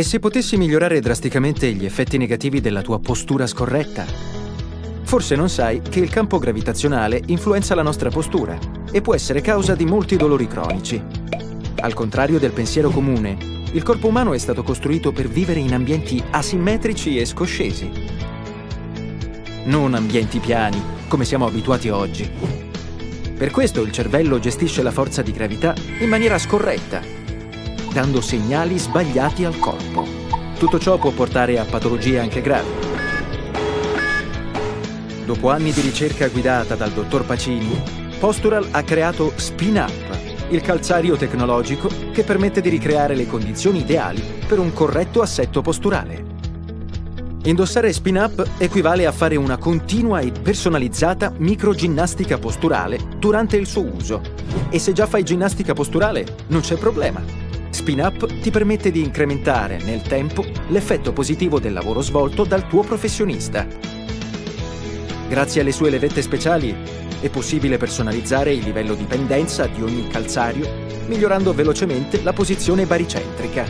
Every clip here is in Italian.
E se potessi migliorare drasticamente gli effetti negativi della tua postura scorretta? Forse non sai che il campo gravitazionale influenza la nostra postura e può essere causa di molti dolori cronici. Al contrario del pensiero comune, il corpo umano è stato costruito per vivere in ambienti asimmetrici e scoscesi. Non ambienti piani, come siamo abituati oggi. Per questo il cervello gestisce la forza di gravità in maniera scorretta, dando segnali sbagliati al corpo. Tutto ciò può portare a patologie anche gravi. Dopo anni di ricerca guidata dal dottor Pacini, Postural ha creato Spin Up, il calzario tecnologico che permette di ricreare le condizioni ideali per un corretto assetto posturale. Indossare Spin Up equivale a fare una continua e personalizzata microginnastica posturale durante il suo uso. E se già fai ginnastica posturale, non c'è problema. Spin Up ti permette di incrementare nel tempo l'effetto positivo del lavoro svolto dal tuo professionista Grazie alle sue levette speciali è possibile personalizzare il livello di pendenza di ogni calzario, migliorando velocemente la posizione baricentrica.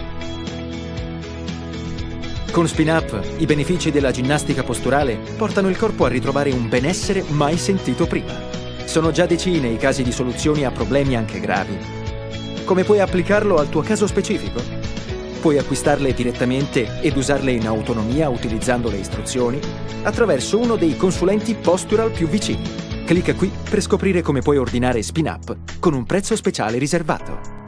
Con Spin Up, i benefici della ginnastica posturale portano il corpo a ritrovare un benessere mai sentito prima. Sono già decine i casi di soluzioni a problemi anche gravi. Come puoi applicarlo al tuo caso specifico? Puoi acquistarle direttamente ed usarle in autonomia utilizzando le istruzioni attraverso uno dei consulenti Postural più vicini. Clicca qui per scoprire come puoi ordinare Spin Up con un prezzo speciale riservato.